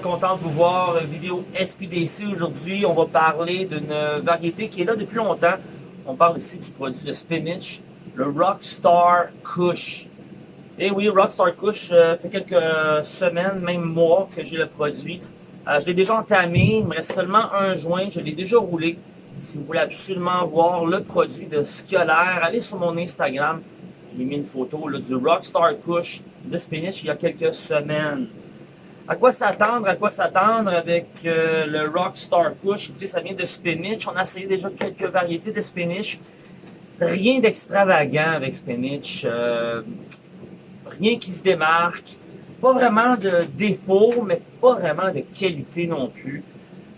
Content de vous voir. Vidéo SQDC aujourd'hui. On va parler d'une variété qui est là depuis longtemps. On parle ici du produit de spinach, le Rockstar Kush. Et oui, Rockstar Kush, euh, fait quelques semaines, même mois que j'ai le produit. Euh, je l'ai déjà entamé, il me reste seulement un joint, je l'ai déjà roulé. Si vous voulez absolument voir le produit de l'air, allez sur mon Instagram. J'ai mis une photo là, du Rockstar Kush de spinach il y a quelques semaines. À quoi s'attendre? À quoi s'attendre avec euh, le Rockstar Kush? Écoutez, ça vient de spinach. On a essayé déjà quelques variétés de spinach. Rien d'extravagant avec spinach. Euh, rien qui se démarque. Pas vraiment de défaut, mais pas vraiment de qualité non plus.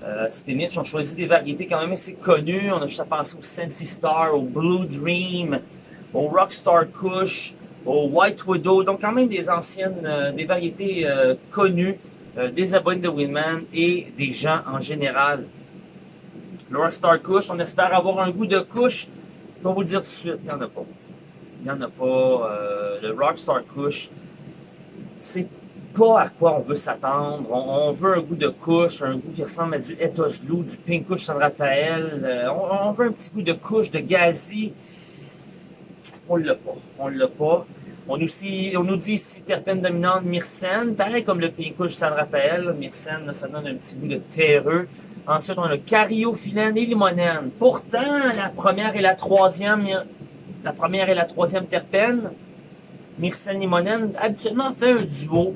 Euh, spinach, on choisit des variétés quand même assez connues. On a juste à penser au Sensi Star, au Blue Dream, au Rockstar Kush au White Widow, donc quand même des anciennes, euh, des variétés euh, connues euh, des abonnés de Winman et des gens en général. Le Rockstar Kush, on espère avoir un goût de couche. Je vais vous le dire tout de suite, il n'y en a pas. Il n'y en a pas. le Rockstar Kush, c'est pas à quoi on veut s'attendre. On, veut un goût de couche, un goût qui ressemble à du Ethos Blue, du Pink Kush San Rafael. On, on, veut un petit goût de couche, de gazi on l'a pas. On l'a pas. On, aussi, on nous dit ici terpène dominante myrcène, pareil comme le Pincouche San Rafael, myrcène, ça donne un petit goût de terreux. Ensuite, on a cariophyllène et limonène. Pourtant, la première et la troisième, la première et la troisième terpène, myrcène limonène, habituellement fait un duo,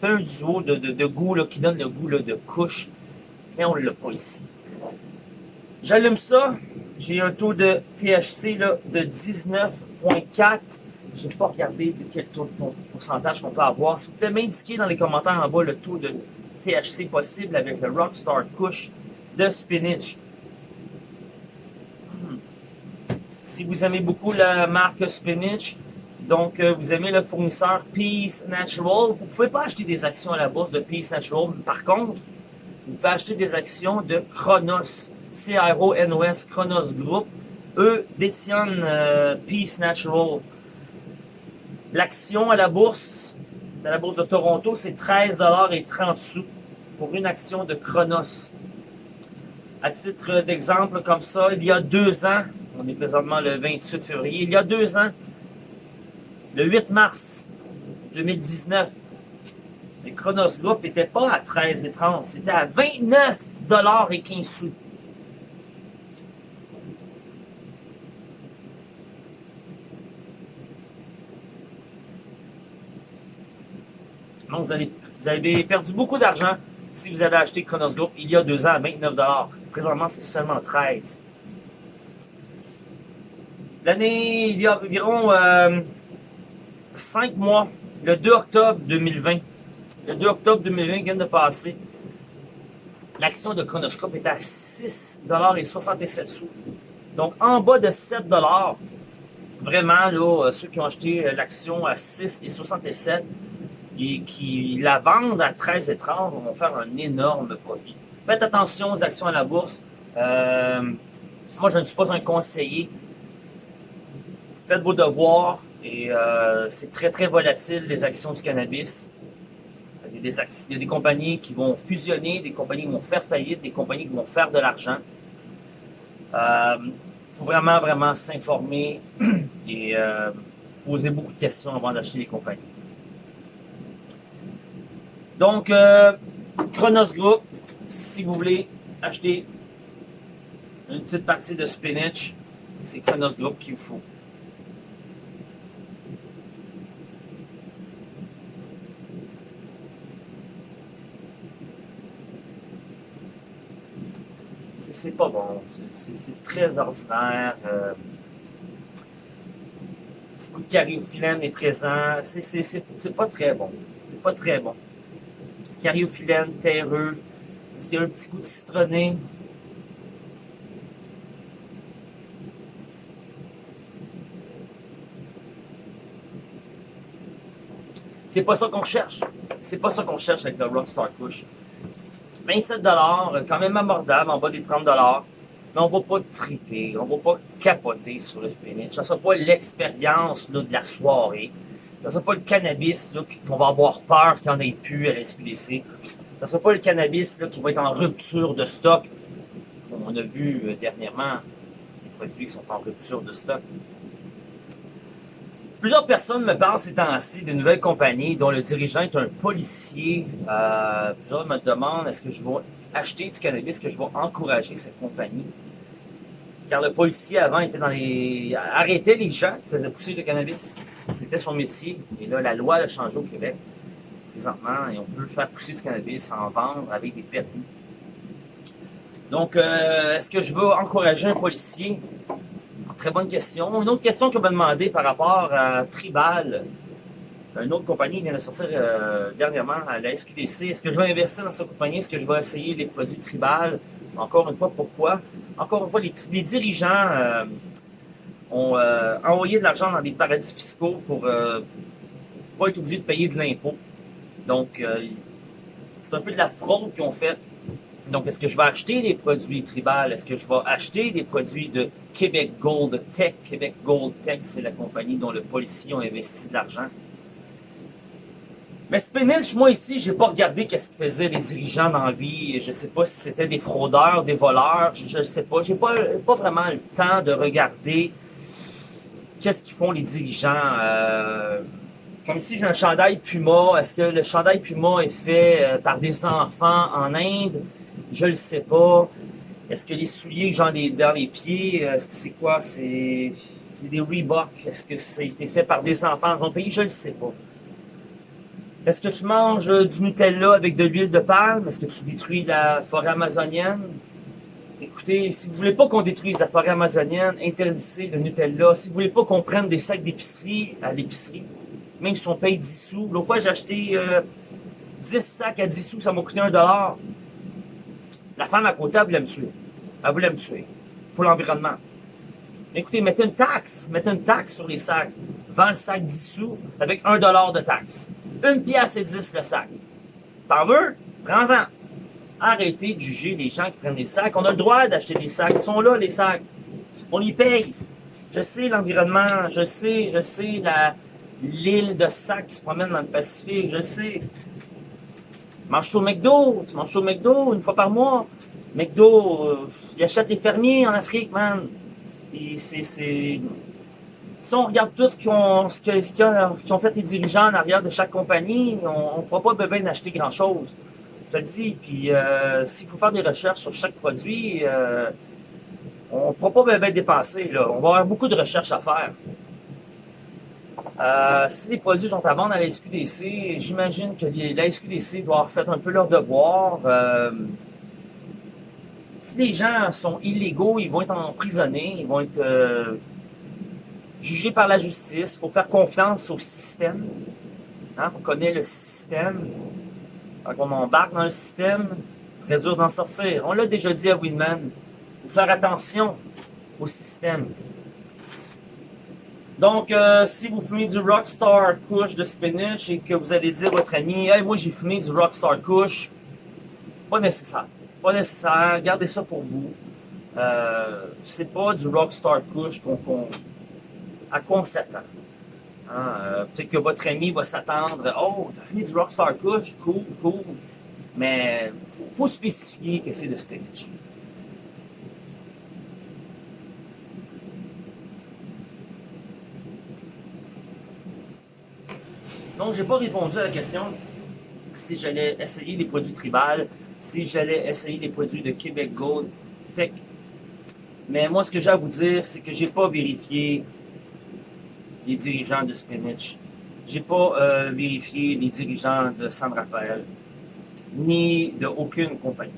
fait un duo de, de, goût là, qui donne le goût là, de couche, mais on l'a pas ici. J'allume ça, j'ai un taux de THC là, de 19 0.4. Je n'ai pas regardé quel taux de pourcentage qu'on peut avoir. Si vous pouvez m'indiquer dans les commentaires en bas le taux de THC possible avec le Rockstar Kush de Spinach. Hmm. Si vous aimez beaucoup la marque Spinach, donc euh, vous aimez le fournisseur Peace Natural, vous ne pouvez pas acheter des actions à la bourse de Peace Natural. Par contre, vous pouvez acheter des actions de Chronos, C-R-O-N-O-S, Chronos Group eux détiennent euh, Peace Natural. L'action à la bourse, à la bourse de Toronto, c'est 13,30 sous pour une action de Chronos. À titre d'exemple, comme ça, il y a deux ans, on est présentement le 28 février, il y a deux ans, le 8 mars 2019, le Chronos Group n'était pas à 13,30, c'était à 29 et 15 sous. Donc, vous, avez perdu beaucoup d'argent si vous avez acheté Chronos Group il y a deux ans à 29 Présentement, c'est seulement 13 L'année, il y a environ euh, 5 mois, le 2 octobre 2020, le 2 octobre 2020 vient de passer, l'action de Chronoscope est à 6,67 sous. Donc, en bas de 7 vraiment, là, euh, ceux qui ont acheté euh, l'action à 6,67 et qui la vendent à 13 et 30 vont faire un énorme profit. Faites attention aux actions à la bourse. Euh, moi, je ne suis pas un conseiller. Faites vos devoirs et euh, c'est très très volatile les actions du cannabis. Il y, a des il y a des compagnies qui vont fusionner, des compagnies qui vont faire faillite, des compagnies qui vont faire de l'argent. Il euh, faut vraiment, vraiment s'informer et poser beaucoup de questions avant d'acheter des compagnies. Donc, euh, Chronos Group, si vous voulez acheter une petite partie de spinach, c'est Chronos Group qu'il vous faut. C'est pas bon, c'est très ordinaire. Euh, petit coup de cariophyllène est présent, c'est pas très bon. C'est pas très bon cariophyllène, terreux. Un petit goût de citronné? C'est pas ça qu'on cherche. C'est pas ça qu'on cherche avec le Rockstar Kush. 27 quand même abordable, en bas des 30 mais on va pas triper, on va pas capoter sur le spinach. Ça sera pas l'expérience de la soirée. Ça sera pas le cannabis qu'on va avoir peur qu'il n'y en ait plus à la SQDC. ne sera pas le cannabis qui va être en rupture de stock. Comme on a vu euh, dernièrement, les produits qui sont en rupture de stock. Plusieurs personnes me parlent ces temps-ci de nouvelles compagnies dont le dirigeant est un policier. Euh, plusieurs me demandent est-ce que je vais acheter du cannabis, que je vais encourager cette compagnie? Car le policier avant était dans les. arrêtait les gens qui faisaient pousser le cannabis. C'était son métier. Et là, la loi a changé au Québec présentement et on peut faire pousser du cannabis, en vendre avec des permis. Donc, euh, est-ce que je veux encourager un policier? Très bonne question. Une autre question qu'on m'a demandé par rapport à Tribal. Une autre compagnie vient de sortir euh, dernièrement à la SQDC. Est-ce que je vais investir dans cette compagnie? Est-ce que je vais essayer les produits Tribal? Encore une fois, pourquoi? Encore une fois, les, dirigeants euh, ont euh, envoyé de l'argent dans des paradis fiscaux pour ne pas être obligés de payer de l'impôt. Donc, c'est un peu de la fraude qu'ils ont fait donc, est-ce que je vais acheter des produits tribal? Est-ce que je vais acheter des produits de Québec Gold Tech? Québec Gold Tech, c'est la compagnie dont le policier a investi de l'argent. Mais Spinach, moi ici, j'ai pas regardé qu'est-ce que faisaient les dirigeants dans la vie. Je sais pas si c'était des fraudeurs, des voleurs, je, ne sais pas. J'ai pas, pas vraiment le temps de regarder qu'est-ce qu'ils font les dirigeants. Euh, comme si j'ai un chandail Puma. Est-ce que le chandail Puma est fait euh, par des enfants en Inde? Je le sais pas. Est-ce que les souliers que j'en dans les pieds, est-ce que c'est quoi? C'est des Reebok. Est-ce que ça a été fait par des enfants dans un pays? Je le sais pas. Est-ce que tu manges du Nutella avec de l'huile de palme? Est-ce que tu détruis la forêt amazonienne? Écoutez, si vous voulez pas qu'on détruise la forêt amazonienne, interdisez le Nutella. Si vous voulez pas qu'on prenne des sacs d'épicerie à l'épicerie, même si on paye 10 sous. L'autre fois, j'ai acheté 10 euh, sacs à 10 sous, ça m'a coûté 1 dollar. La femme à côté, elle voulait me tuer. Elle voulait me tuer. Pour l'environnement. Écoutez, mettez une taxe. Mettez une taxe sur les sacs. Vends le sac 10 sous avec 1 dollar de taxe. Une pièce et 10 le sac. T'en veux? Prends-en. Arrêtez de juger les gens qui prennent des sacs. On a le droit d'acheter des sacs. Ils sont là, les sacs. On y paye. Je sais l'environnement. Je sais, je sais l'île de sacs qui se promène dans le Pacifique. Je sais. Mange au McDo, tu manges au McDo une fois par mois? McDo, euh, ils achètent les fermiers en Afrique, man. Et c'est, Si on regarde tout ce qu'ils ont, ce ont, fait les dirigeants en arrière de chaque compagnie, on ne pourra pas bien acheter grand-chose. Je te le dis. Puis euh, s'il faut faire des recherches sur chaque produit, euh, on ne pourra pas bien dépenser. Là. On va avoir beaucoup de recherches à faire. Euh, si les produits sont à vendre à la SQDC, j'imagine que la SQDC doit avoir fait un peu leur devoir. Euh, si les gens sont illégaux, ils vont être emprisonnés, ils vont être euh, jugés par la justice. Il faut faire confiance au système. Hein, on connaît le système. Quand on embarque dans le système, très dur d'en sortir. On l'a déjà dit à Winman. Faut faire attention au système. Donc, euh, si vous fumez du Rockstar Kush de spinach et que vous allez dire à votre ami, hey, moi j'ai fumé du Rockstar Kush, pas nécessaire. Pas nécessaire. Gardez ça pour vous. Euh, c'est pas du Rockstar Kush qu'on, à quoi on s'attend. Hein, euh, peut-être que votre ami va s'attendre, oh, t'as fumé du Rockstar Kush, cool, cool. Mais faut, faut spécifier que c'est de spinach. Donc, j'ai pas répondu à la question si j'allais essayer les produits tribal, si j'allais essayer les produits de Québec Gold Tech. Mais moi, ce que j'ai à vous dire, c'est que j'ai pas vérifié les dirigeants de Spinach. J'ai pas euh, vérifié les dirigeants de San Rafael, ni de aucune compagnie.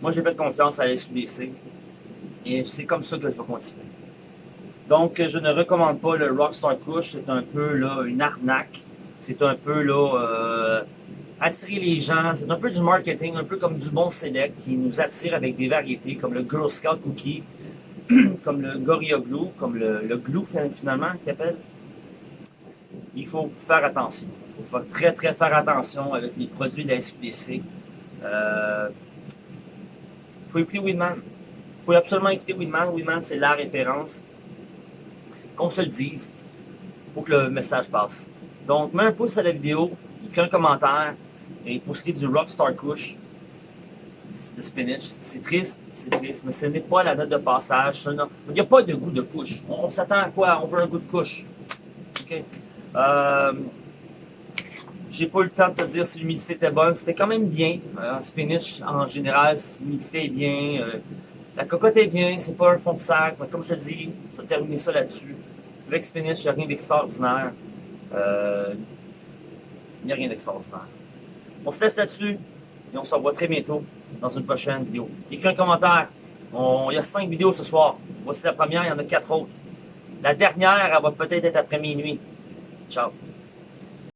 Moi, j'ai fait confiance à la SQDC et c'est comme ça que je vais continuer. Donc, je ne recommande pas le Rockstar Kush, c'est un peu là une arnaque c'est un peu là euh, attirer les gens, c'est un peu du marketing, un peu comme du bon select qui nous attire avec des variétés comme le Girl Scout Cookie, comme le Gorilla Glue, comme le, Glue finalement qui appelle. Il faut faire attention. Il faut très très faire attention avec les produits de la SQDC. Euh, faut écouter Winman. Il faut absolument écouter Winman. Winman, c'est la référence. Qu'on se le dise. Faut que le message passe. Donc, mets un pouce à la vidéo, écris un commentaire. Et pour ce qui est du Rockstar Kush, de spinach, c'est triste, c'est triste, mais ce n'est pas la note de passage. Il n'y a pas de goût de couche. On, s'attend à quoi? On veut un goût de couche. OK? Euh, j'ai pas eu le temps de te dire si l'humidité était bonne. C'était quand même bien. Euh, spinach, en général, l'humidité est bien. Euh, la cocotte est bien. C'est pas un fond de sac. Mais comme je te dis, je vais terminer ça là-dessus. Avec spinach, il n'y a rien d'extraordinaire. Euh, il n'y a rien d'extraordinaire. On se laisse là-dessus. Et on se revoit très bientôt dans une prochaine vidéo. Écris un commentaire. il y a cinq vidéos ce soir. Voici la première, il y en a quatre autres. La dernière, elle va peut-être être après minuit. Ciao.